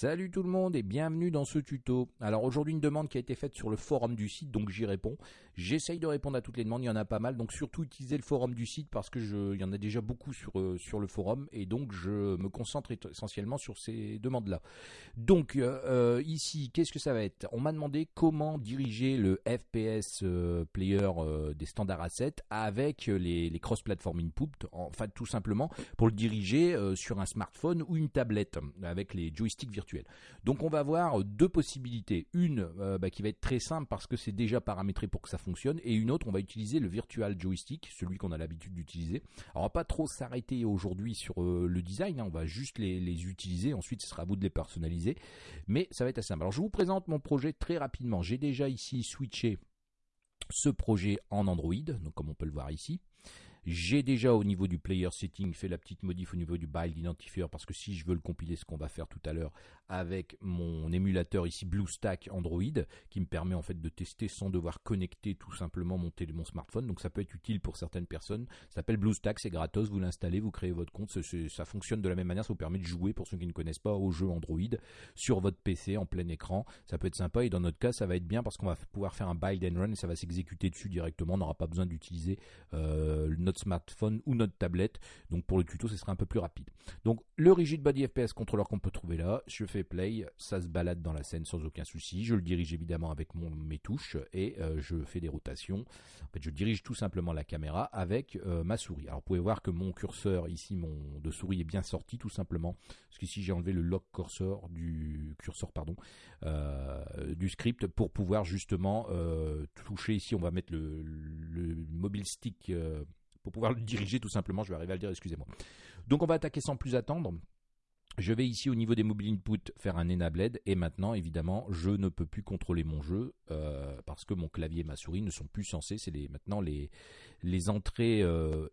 Salut tout le monde et bienvenue dans ce tuto. Alors aujourd'hui une demande qui a été faite sur le forum du site donc j'y réponds. J'essaye de répondre à toutes les demandes, il y en a pas mal donc surtout utilisez le forum du site parce que je, y en a déjà beaucoup sur, euh, sur le forum et donc je me concentre essentiellement sur ces demandes là. Donc euh, euh, ici qu'est-ce que ça va être? On m'a demandé comment diriger le FPS player des standards assets avec les, les cross-platform input, enfin tout simplement pour le diriger sur un smartphone ou une tablette avec les joysticks Donc on va avoir deux possibilités. Une euh, bah, qui va être très simple parce que c'est déjà paramétré pour que ça fonctionne, et une autre on va utiliser le virtual joystick, celui qu'on a l'habitude d'utiliser. Alors on va pas trop s'arrêter aujourd'hui sur euh, le design, hein. on va juste les, utiliser, ensuite ce sera à vous de les personnaliser, mais ça va être assez simple. Alors je vous présente mon projet très rapidement. J'ai déjà ici switché ce projet en Android, comme on peut le voir ici. J'ai déjà au niveau du player setting fait la petite modif au niveau du build identifier parce que si je veux le compiler, ce qu'on va faire tout à l'heure avec mon émulateur ici BlueStack Android qui me permet en fait de tester sans devoir connecter tout simplement mon, mon smartphone. Donc ça peut être utile pour certaines personnes. Ça s'appelle BlueStack, c'est gratos, vous l'installez, vous créez votre compte. Ça fonctionne de la même manière, ça vous permet de jouer pour ceux qui ne connaissent pas au jeu Android sur votre PC en plein écran. Ça peut être sympa et dans notre cas, ça va être bien parce qu'on va pouvoir faire un build and run et ça va s'exécuter dessus directement. On n'aura pas besoin d'utiliser euh, notre smartphone ou notre tablette. Donc pour le tuto, ce sera un peu plus rapide. Donc le Rigid Body FPS contrôleur qu'on peut trouver là, je fais play, ça se balade dans la scène sans aucun souci. Je le dirige évidemment avec mon, mes touches et euh, je fais des rotations. En fait, je dirige tout simplement la caméra avec euh, ma souris. Alors vous pouvez voir que mon curseur ici, mon de souris est bien sorti tout simplement. Parce qu'ici j'ai enlevé le lock cursor du curseur pardon euh, du script pour pouvoir justement toucher ici. On va mettre le, le mobile stick pour pouvoir le diriger tout simplement. Je vais arriver à le dire, excusez-moi. Donc on va attaquer sans plus attendre. Je vais ici au niveau des mobile input faire un enabled et maintenant évidemment je ne peux plus contrôler mon jeu euh, parce que mon clavier et ma souris ne sont plus censés, c'est les, maintenant les, entrées euh,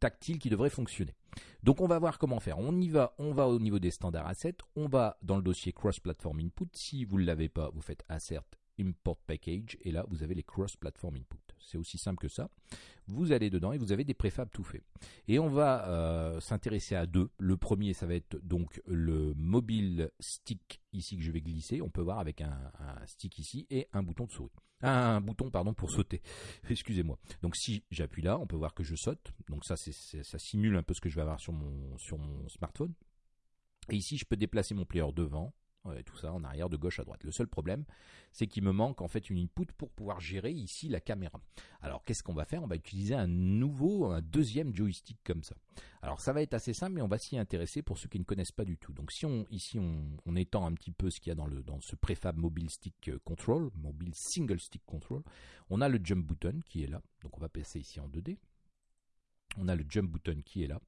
tactiles qui devraient fonctionner. Donc on va voir comment faire. On y va, on va au niveau des standards assets, on va dans le dossier cross platform input. Si vous ne l'avez pas, vous faites assert import package et là vous avez les cross platform input. C'est aussi simple que ça. Vous allez dedans et vous avez des préfabs tout faits. Et on va euh, s'intéresser à deux. Le premier, ça va être donc le mobile stick ici que je vais glisser. On peut voir avec un, stick ici et un bouton de souris. Un, bouton pardon pour sauter. Excusez-moi. Donc si j'appuie là, on peut voir que je saute. Donc ça, ça simule un peu ce que je vais avoir sur mon, sur mon smartphone. Et ici, je peux déplacer mon player devant, tout ça en arrière de gauche à droite. Le seul problème, c'est qu'il me manque en fait une input pour pouvoir gérer ici la caméra. Alors qu'est-ce qu'on va faire? On va utiliser un nouveau, un deuxième joystick comme ça. Alors ça va être assez simple, mais on va s'y intéresser pour ceux qui ne connaissent pas du tout. Donc si on ici on, étend un petit peu ce qu'il y a dans dans ce préfab mobile stick euh, control, mobile single stick control, on a le jump button qui est là. Donc on va passer ici en 2D. On a le jump button qui est là.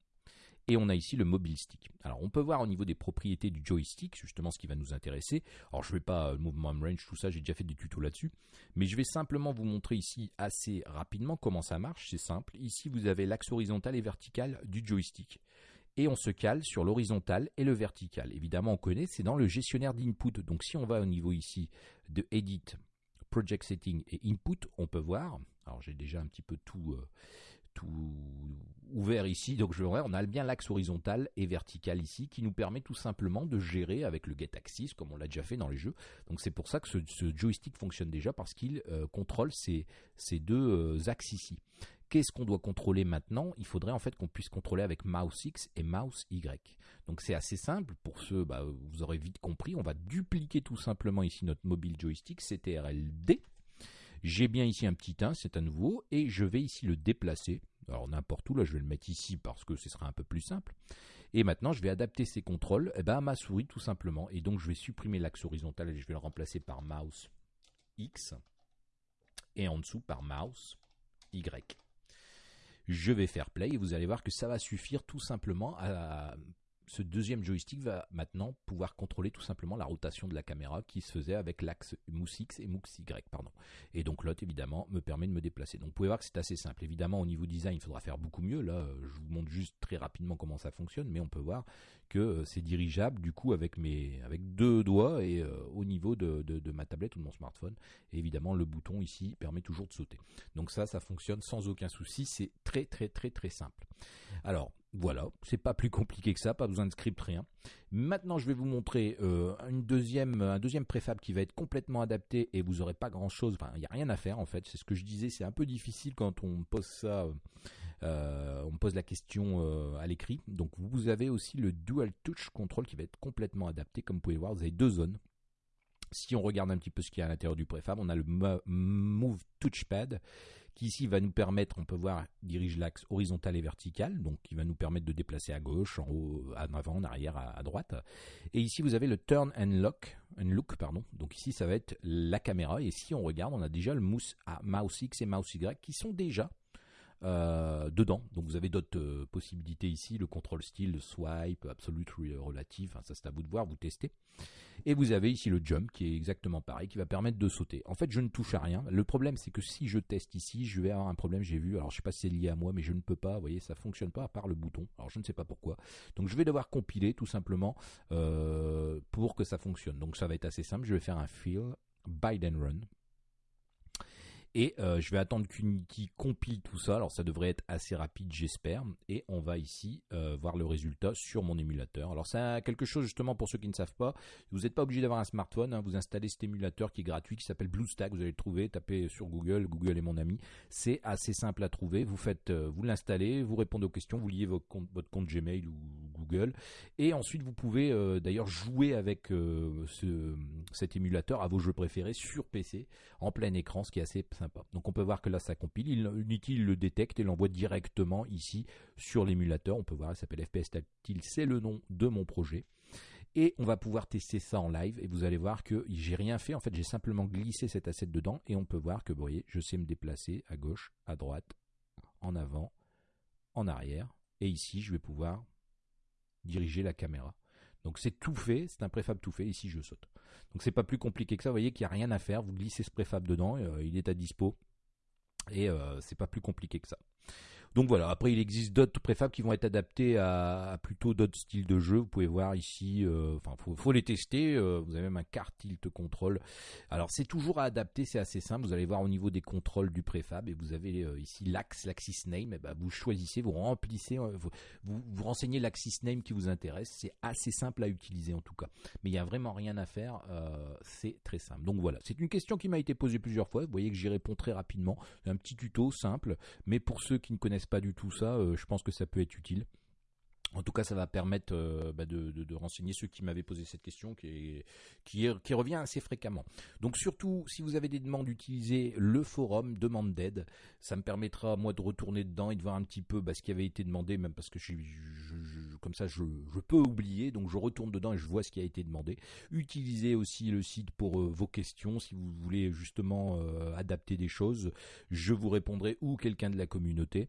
Et on a ici le mobile stick. Alors on peut voir au niveau des propriétés du joystick, justement ce qui va nous intéresser. Alors je ne vais pas euh, mouvement range, tout ça, j'ai déjà fait des tutos là-dessus. Mais je vais simplement vous montrer ici assez rapidement comment ça marche. C'est simple. Ici vous avez l'axe horizontal et vertical du joystick. Et on se cale sur l'horizontal et le vertical. Évidemment on connaît, c'est dans le gestionnaire d'input. Donc si on va au niveau ici de Edit, Project Setting et Input, on peut voir. Alors j'ai déjà un petit peu tout... Euh, tout ouvert ici. Donc je on a bien l'axe horizontal et vertical ici qui nous permet tout simplement de gérer avec le get axis comme on l'a déjà fait dans les jeux. Donc c'est pour ça que ce, joystick fonctionne déjà parce qu'il euh, contrôle ces, deux euh, axes ici. Qu'est-ce qu'on doit contrôler maintenant? Il faudrait en fait qu'on puisse contrôler avec mouse X et mouse Y. Donc c'est assez simple. Pour ceux, bah, vous aurez vite compris. On va dupliquer tout simplement ici notre mobile joystick CTRL-D j'ai bien ici un petit 1, c'est à nouveau, et je vais ici le déplacer. Alors n'importe où, là je vais le mettre ici parce que ce sera un peu plus simple. Et maintenant je vais adapter ces contrôles eh ben, à ma souris tout simplement. Et donc je vais supprimer l'axe horizontal et je vais le remplacer par mouse X. Et en dessous par mouse Y. Je vais faire play et vous allez voir que ça va suffire tout simplement à ce deuxième joystick va maintenant pouvoir contrôler tout simplement la rotation de la caméra qui se faisait avec l'axe mousse X et mousse Y. Pardon. Et donc l'autre, évidemment, me permet de me déplacer. Donc vous pouvez voir que c'est assez simple. Évidemment, au niveau design, il faudra faire beaucoup mieux. Là, je vous montre juste très rapidement comment ça fonctionne, mais on peut voir que euh, c'est dirigeable du coup avec, mes, deux doigts et euh, au niveau de, de, ma tablette ou de mon smartphone. Et évidemment, le bouton ici permet toujours de sauter. Donc ça, ça fonctionne sans aucun souci. C'est très très très très simple. Alors, Voilà, c'est pas plus compliqué que ça, pas besoin de script, rien. Maintenant, je vais vous montrer euh, une deuxième, un deuxième préfab qui va être complètement adapté et vous aurez pas grand chose, enfin, il n'y a rien à faire en fait. C'est ce que je disais, c'est un peu difficile quand on pose ça, euh, on pose la question euh, à l'écrit. Donc, vous avez aussi le Dual Touch Control qui va être complètement adapté. Comme vous pouvez voir, vous avez deux zones. Si on regarde un petit peu ce qu'il y a à l'intérieur du préfab, on a le Move Touchpad qui ici va nous permettre, on peut voir, dirige l'axe horizontal et vertical, donc qui va nous permettre de déplacer à gauche, en haut, en avant, en arrière, à, droite. Et ici vous avez le Turn and Lock, and Look, pardon. Donc ici ça va être la caméra. Et si on regarde, on a déjà le mouse, mouse X et mouse Y qui sont déjà euh, dedans. Donc vous avez d'autres euh, possibilités ici, le contrôle style, le swipe, absolute, relative, enfin, ça c'est à vous de voir, vous testez. Et vous avez ici le jump qui est exactement pareil, qui va permettre de sauter. En fait, je ne touche à rien. Le problème, c'est que si je teste ici, je vais avoir un problème, j'ai vu. Alors, je sais pas si c'est lié à moi, mais je ne peux pas. Vous voyez, ça fonctionne pas à part le bouton. Alors, je ne sais pas pourquoi. Donc, je vais devoir compiler tout simplement euh, pour que ça fonctionne. Donc, ça va être assez simple. Je vais faire un fill Biden run. Et euh, je vais attendre qu'Unity compile tout ça. Alors ça devrait être assez rapide, j'espère. Et on va ici euh, voir le résultat sur mon émulateur. Alors c'est quelque chose justement pour ceux qui ne savent pas. Vous n'êtes pas obligé d'avoir un smartphone. Hein. Vous installez cet émulateur qui est gratuit, qui s'appelle BlueStack. Vous allez le trouver. Tapez sur Google. Google est mon ami. C'est assez simple à trouver. Vous faites, euh, vous l'installez, vous répondez aux questions, vous liez votre compte, votre compte Gmail ou Et ensuite vous pouvez d'ailleurs jouer avec ce, cet émulateur à vos jeux préférés sur PC en plein écran, ce qui est assez simple donc on peut voir que là ça compile, Unity le détecte et l'envoie directement ici sur l'émulateur. On peut voir, il s'appelle FPS Tactile, c'est le nom de mon projet. Et on va pouvoir tester ça en live et vous allez voir que j'ai rien fait. En fait, j'ai simplement glissé cet asset dedans et on peut voir que, vous voyez, je sais me déplacer à gauche, à droite, en avant, en arrière. Et ici, je vais pouvoir diriger la caméra. Donc c'est tout fait, c'est un préfab tout fait. Ici, je saute. Donc c'est pas plus compliqué que ça. Vous voyez qu'il n'y a rien à faire. Vous glissez ce préfab dedans, euh, il est à dispo. Et euh, c'est pas plus compliqué que ça. Donc voilà, après il existe d'autres préfabs qui vont être adaptés à, plutôt d'autres styles de jeu. Vous pouvez voir ici, euh, enfin faut, les tester. Euh, vous avez même un car tilt control. Alors c'est toujours à adapter, c'est assez simple. Vous allez voir au niveau des contrôles du préfab et vous avez euh, ici l'axe, l'axis name. Eh ben, vous choisissez, vous remplissez, vous, vous, renseignez l'axis name qui vous intéresse. C'est assez simple à utiliser en tout cas. Mais il n'y a vraiment rien à faire. c'est très simple. Donc voilà, c'est une question qui m'a été posée plusieurs fois. Vous voyez que j'y réponds très rapidement. Un petit tuto simple, mais pour ceux qui ne connaissent pas du tout ça, euh, je pense que ça peut être utile. En tout cas, ça va permettre euh, bah, de, renseigner ceux qui m'avaient posé cette question, qui, revient assez fréquemment. Donc surtout, si vous avez des demandes, utilisez le forum demande d'aide. Ça me permettra moi de retourner dedans et de voir un petit peu bah, ce qui avait été demandé, même parce que je, comme ça, je, peux oublier. Donc je retourne dedans et je vois ce qui a été demandé. Utilisez aussi le site pour euh, vos questions si vous voulez justement euh, adapter des choses. Je vous répondrai ou quelqu'un de la communauté.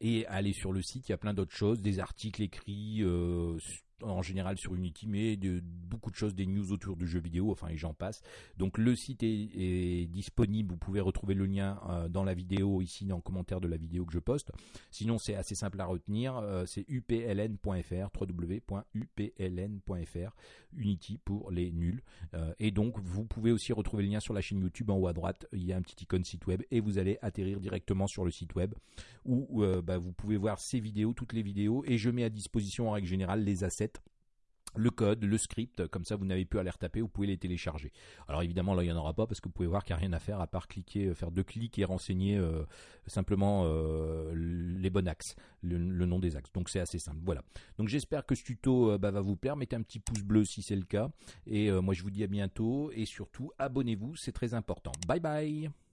et allez sur le site, il y a plein d'autres choses, des articles écrit euh, en général sur Unity, mais de, beaucoup de choses, des news autour du jeu vidéo, enfin et j'en passe. Donc le site est, disponible, vous pouvez retrouver le lien euh, dans la vidéo, ici dans le commentaire de la vidéo que je poste. Sinon c'est assez simple à retenir, euh, c'est upln.fr, www.upln.fr, Unity pour les nuls. Euh, et donc vous pouvez aussi retrouver le lien sur la chaîne YouTube en haut à droite, il y a un petit icône site web et vous allez atterrir directement sur le site web où bah, vous pouvez voir ces vidéos, toutes les vidéos et je mets à disposition en règle générale les assets le code, le script, comme ça vous n'avez plus à les retaper, vous pouvez les télécharger. Alors évidemment là il n'y en aura pas parce que vous pouvez voir qu'il n'y a rien à faire à part cliquer, euh, faire deux clics et renseigner euh, simplement euh, les bons axes, le, nom des axes. Donc c'est assez simple. Voilà. Donc j'espère que ce tuto bah, va vous plaire. Mettez un petit pouce bleu si c'est le cas. Et moi je vous dis à bientôt et surtout abonnez-vous, c'est très important. Bye bye